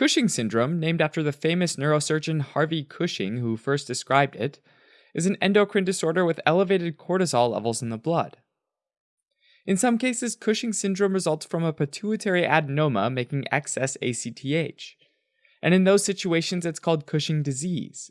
Cushing syndrome, named after the famous neurosurgeon Harvey Cushing who first described it, is an endocrine disorder with elevated cortisol levels in the blood. In some cases, Cushing syndrome results from a pituitary adenoma making excess ACTH, and in those situations, it's called Cushing disease.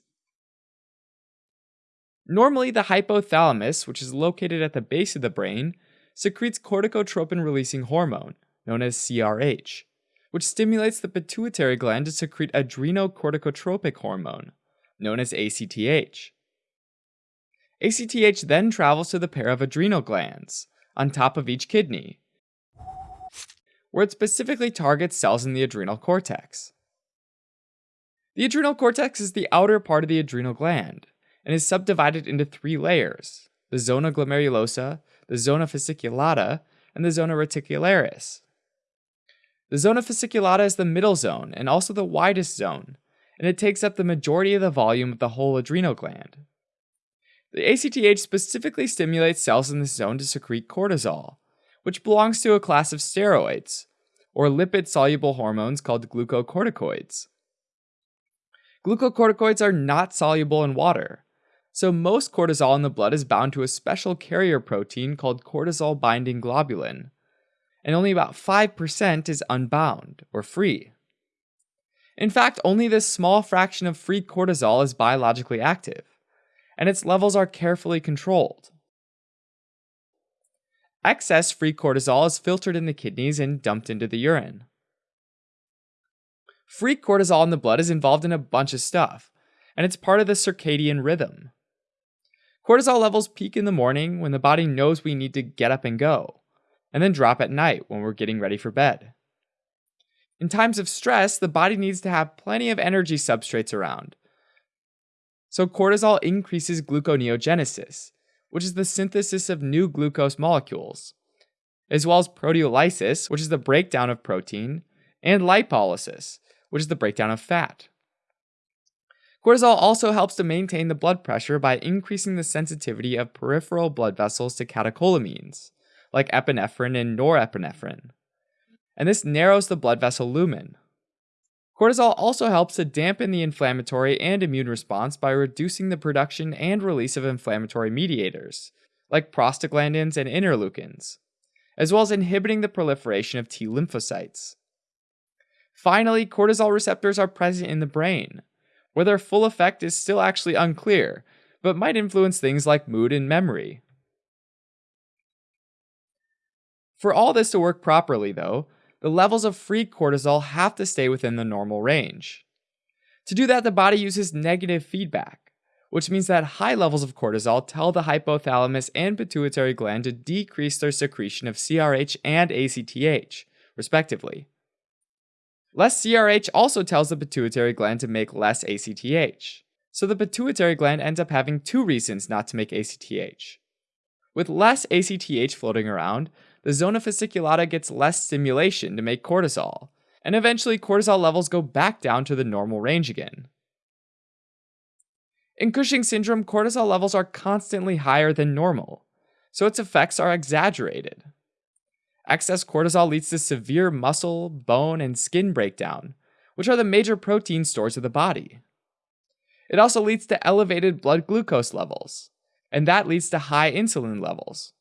Normally, the hypothalamus, which is located at the base of the brain, secretes corticotropin releasing hormone, known as CRH, which stimulates the pituitary gland to secrete adrenocorticotropic hormone, known as ACTH. ACTH then travels to the pair of adrenal glands on top of each kidney, where it specifically targets cells in the adrenal cortex. The adrenal cortex is the outer part of the adrenal gland and is subdivided into three layers the zona glomerulosa, the zona fasciculata, and the zona reticularis. The zona fasciculata is the middle zone and also the widest zone, and it takes up the majority of the volume of the whole adrenal gland. The ACTH specifically stimulates cells in this zone to secrete cortisol, which belongs to a class of steroids, or lipid soluble hormones called glucocorticoids. Glucocorticoids are not soluble in water, so most cortisol in the blood is bound to a special carrier protein called cortisol binding globulin, and only about 5% is unbound or free. In fact, only this small fraction of free cortisol is biologically active, and its levels are carefully controlled. Excess free cortisol is filtered in the kidneys and dumped into the urine. Free cortisol in the blood is involved in a bunch of stuff, and it's part of the circadian rhythm. Cortisol levels peak in the morning when the body knows we need to get up and go, and then drop at night when we're getting ready for bed. In times of stress, the body needs to have plenty of energy substrates around. So cortisol increases gluconeogenesis, which is the synthesis of new glucose molecules, as well as proteolysis, which is the breakdown of protein, and lipolysis, which is the breakdown of fat. Cortisol also helps to maintain the blood pressure by increasing the sensitivity of peripheral blood vessels to catecholamines, like epinephrine and norepinephrine. And this narrows the blood vessel lumen. Cortisol also helps to dampen the inflammatory and immune response by reducing the production and release of inflammatory mediators, like prostaglandins and interleukins, as well as inhibiting the proliferation of T lymphocytes. Finally, cortisol receptors are present in the brain, where their full effect is still actually unclear, but might influence things like mood and memory. For all this to work properly, though, the levels of free cortisol have to stay within the normal range. To do that, the body uses negative feedback, which means that high levels of cortisol tell the hypothalamus and pituitary gland to decrease their secretion of CRH and ACTH, respectively. Less CRH also tells the pituitary gland to make less ACTH. So the pituitary gland ends up having two reasons not to make ACTH. With less ACTH floating around, the zona fasciculata gets less stimulation to make cortisol, and eventually cortisol levels go back down to the normal range again. In Cushing syndrome, cortisol levels are constantly higher than normal, so its effects are exaggerated. Excess cortisol leads to severe muscle, bone, and skin breakdown, which are the major protein stores of the body. It also leads to elevated blood glucose levels, and that leads to high insulin levels.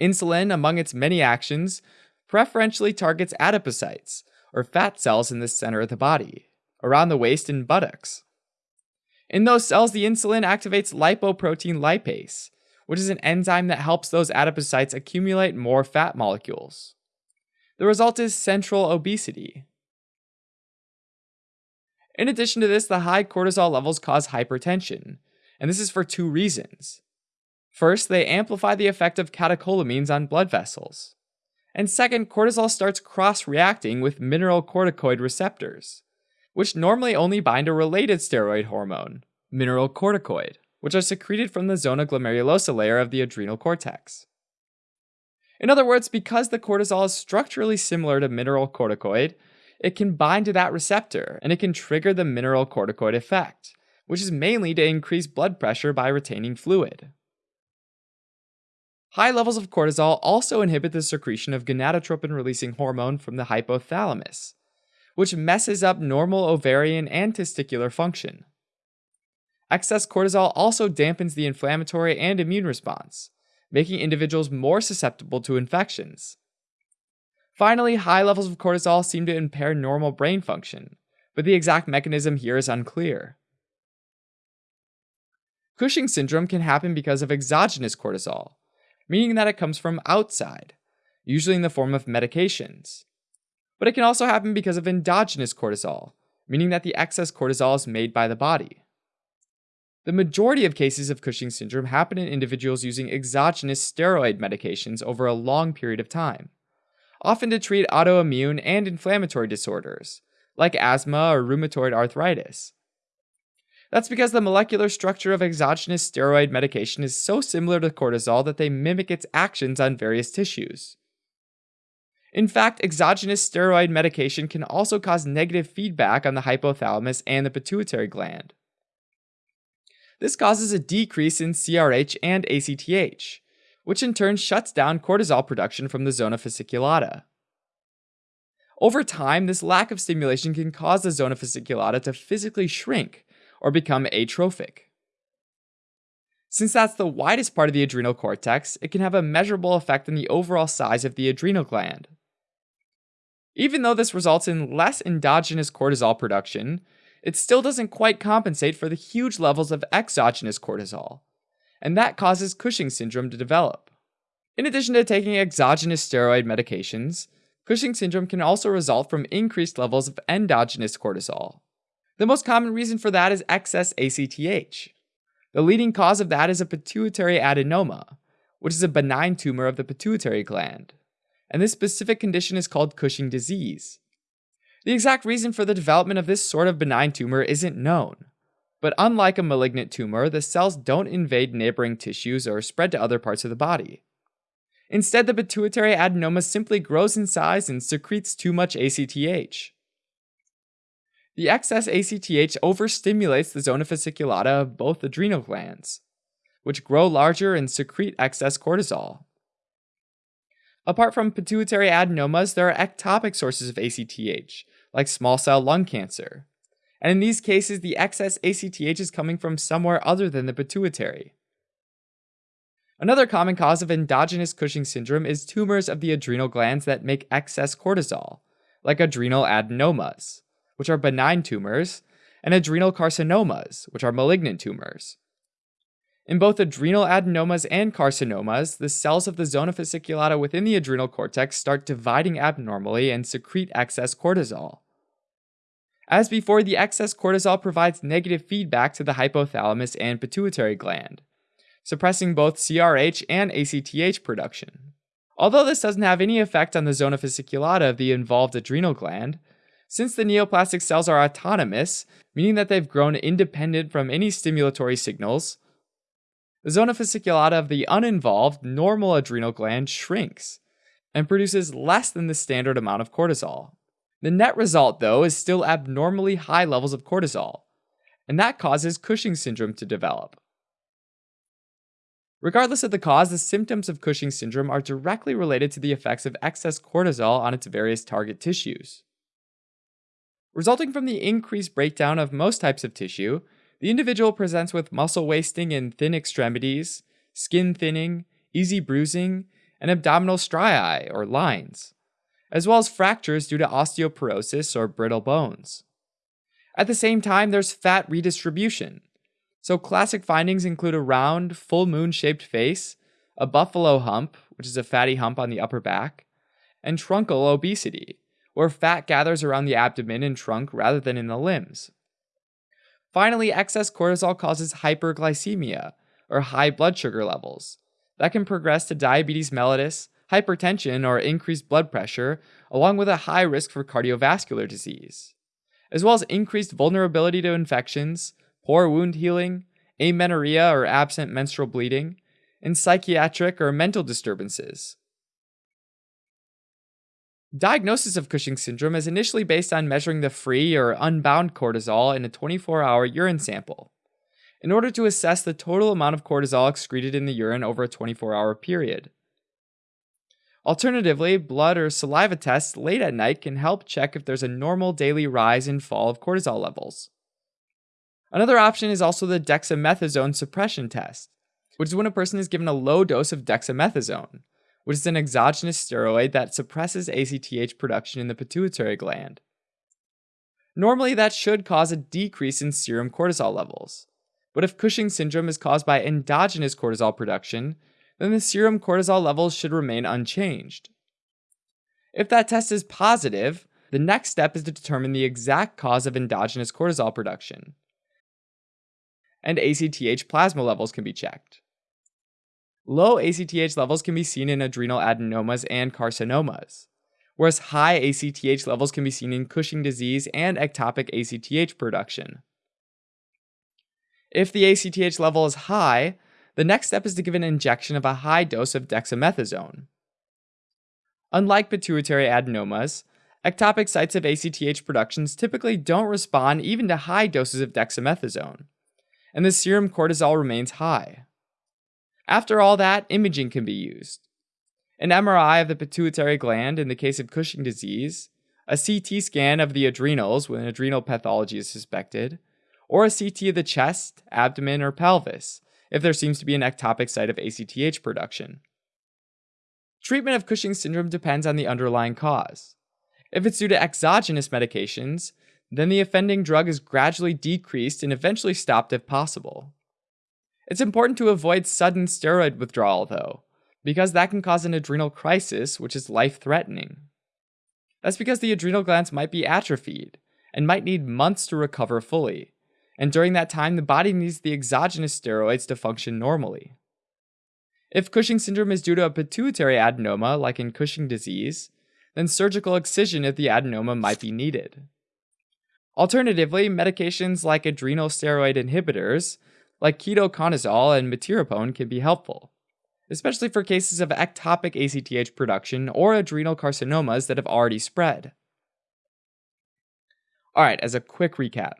Insulin, among its many actions, preferentially targets adipocytes, or fat cells in the center of the body, around the waist and buttocks. In those cells, the insulin activates lipoprotein lipase, which is an enzyme that helps those adipocytes accumulate more fat molecules. The result is central obesity. In addition to this, the high cortisol levels cause hypertension, and this is for two reasons. First, they amplify the effect of catecholamines on blood vessels. And second, cortisol starts cross reacting with mineralocorticoid receptors, which normally only bind a related steroid hormone, mineralocorticoid, which are secreted from the zona glomerulosa layer of the adrenal cortex. In other words, because the cortisol is structurally similar to mineralocorticoid, it can bind to that receptor and it can trigger the mineralocorticoid effect, which is mainly to increase blood pressure by retaining fluid. High levels of cortisol also inhibit the secretion of gonadotropin releasing hormone from the hypothalamus, which messes up normal ovarian and testicular function. Excess cortisol also dampens the inflammatory and immune response, making individuals more susceptible to infections. Finally, high levels of cortisol seem to impair normal brain function, but the exact mechanism here is unclear. Cushing syndrome can happen because of exogenous cortisol, meaning that it comes from outside, usually in the form of medications. But it can also happen because of endogenous cortisol, meaning that the excess cortisol is made by the body. The majority of cases of Cushing syndrome happen in individuals using exogenous steroid medications over a long period of time, often to treat autoimmune and inflammatory disorders, like asthma or rheumatoid arthritis. That's because the molecular structure of exogenous steroid medication is so similar to cortisol that they mimic its actions on various tissues. In fact, exogenous steroid medication can also cause negative feedback on the hypothalamus and the pituitary gland. This causes a decrease in CRH and ACTH, which in turn shuts down cortisol production from the zona fasciculata. Over time, this lack of stimulation can cause the zona fasciculata to physically shrink or become atrophic. Since that's the widest part of the adrenal cortex, it can have a measurable effect on the overall size of the adrenal gland. Even though this results in less endogenous cortisol production, it still doesn't quite compensate for the huge levels of exogenous cortisol, and that causes Cushing syndrome to develop. In addition to taking exogenous steroid medications, Cushing syndrome can also result from increased levels of endogenous cortisol. The most common reason for that is excess ACTH. The leading cause of that is a pituitary adenoma, which is a benign tumor of the pituitary gland. And this specific condition is called Cushing disease. The exact reason for the development of this sort of benign tumor isn't known. But unlike a malignant tumor, the cells don't invade neighboring tissues or spread to other parts of the body. Instead, the pituitary adenoma simply grows in size and secretes too much ACTH. The excess ACTH overstimulates the zona fasciculata of both adrenal glands, which grow larger and secrete excess cortisol. Apart from pituitary adenomas, there are ectopic sources of ACTH, like small cell lung cancer. And in these cases, the excess ACTH is coming from somewhere other than the pituitary. Another common cause of endogenous Cushing syndrome is tumors of the adrenal glands that make excess cortisol, like adrenal adenomas, which are benign tumors, and adrenal carcinomas, which are malignant tumors. In both adrenal adenomas and carcinomas, the cells of the zona fasciculata within the adrenal cortex start dividing abnormally and secrete excess cortisol. As before, the excess cortisol provides negative feedback to the hypothalamus and pituitary gland, suppressing both CRH and ACTH production. Although this doesn't have any effect on the zona fasciculata of the involved adrenal gland, since the neoplastic cells are autonomous, meaning that they've grown independent from any stimulatory signals, the zona fasciculata of the uninvolved normal adrenal gland shrinks and produces less than the standard amount of cortisol. The net result, though, is still abnormally high levels of cortisol, and that causes Cushing syndrome to develop. Regardless of the cause, the symptoms of Cushing syndrome are directly related to the effects of excess cortisol on its various target tissues. Resulting from the increased breakdown of most types of tissue, the individual presents with muscle wasting in thin extremities, skin thinning, easy bruising, and abdominal striae or lines, as well as fractures due to osteoporosis or brittle bones. At the same time, there's fat redistribution. So, classic findings include a round, full moon shaped face, a buffalo hump, which is a fatty hump on the upper back, and truncal obesity, where fat gathers around the abdomen and trunk rather than in the limbs. Finally, excess cortisol causes hyperglycemia, or high blood sugar levels. That can progress to diabetes mellitus, hypertension, or increased blood pressure, along with a high risk for cardiovascular disease, as well as increased vulnerability to infections, poor wound healing, amenorrhea or absent menstrual bleeding, and psychiatric or mental disturbances. Diagnosis of Cushing syndrome is initially based on measuring the free or unbound cortisol in a 24 hour urine sample, in order to assess the total amount of cortisol excreted in the urine over a 24 hour period. Alternatively, blood or saliva tests late at night can help check if there's a normal daily rise and fall of cortisol levels. Another option is also the dexamethasone suppression test, which is when a person is given a low dose of dexamethasone, which is an exogenous steroid that suppresses ACTH production in the pituitary gland. Normally, that should cause a decrease in serum cortisol levels. But if Cushing syndrome is caused by endogenous cortisol production, then the serum cortisol levels should remain unchanged. If that test is positive, the next step is to determine the exact cause of endogenous cortisol production. And ACTH plasma levels can be checked. Low ACTH levels can be seen in adrenal adenomas and carcinomas, whereas high ACTH levels can be seen in Cushing disease and ectopic ACTH production. If the ACTH level is high, the next step is to give an injection of a high dose of dexamethasone. Unlike pituitary adenomas, ectopic sites of ACTH productions typically don't respond even to high doses of dexamethasone, and the serum cortisol remains high. After all that, imaging can be used. An MRI of the pituitary gland in the case of Cushing disease, a CT scan of the adrenals when adrenal pathology is suspected, or a CT of the chest, abdomen, or pelvis if there seems to be an ectopic site of ACTH production. Treatment of Cushing syndrome depends on the underlying cause. If it's due to exogenous medications, then the offending drug is gradually decreased and eventually stopped if possible. It's important to avoid sudden steroid withdrawal, though, because that can cause an adrenal crisis, which is life threatening. That's because the adrenal glands might be atrophied and might need months to recover fully, and during that time, the body needs the exogenous steroids to function normally. If Cushing syndrome is due to a pituitary adenoma, like in Cushing disease, then surgical excision of the adenoma might be needed. Alternatively, medications like adrenal steroid inhibitors, like ketoconazole and metyrapone, can be helpful, especially for cases of ectopic ACTH production or adrenal carcinomas that have already spread. Alright, as a quick recap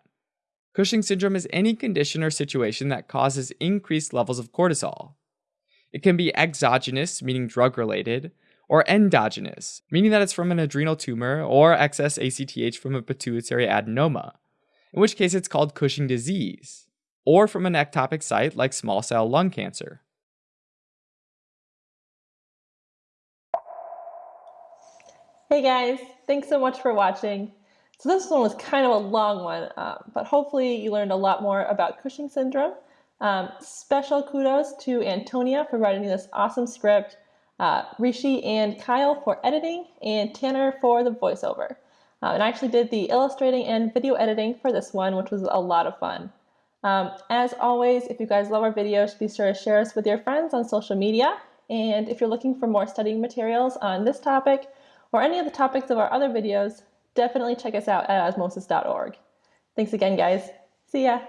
Cushing syndrome is any condition or situation that causes increased levels of cortisol. It can be exogenous, meaning drug related, or endogenous, meaning that it's from an adrenal tumor or excess ACTH from a pituitary adenoma, in which case it's called Cushing disease, or from an ectopic site like small cell lung cancer. Hey guys, thanks so much for watching. So this one was kind of a long one, uh, but hopefully you learned a lot more about Cushing syndrome. Um, special kudos to Antonia for writing this awesome script, uh, Rishi and Kyle for editing, and Tanner for the voiceover. Uh, and I actually did the illustrating and video editing for this one, which was a lot of fun. Um, as always, if you guys love our videos, be sure to share us with your friends on social media. And if you're looking for more studying materials on this topic or any of the topics of our other videos, definitely check us out at osmosis.org. Thanks again, guys. See ya.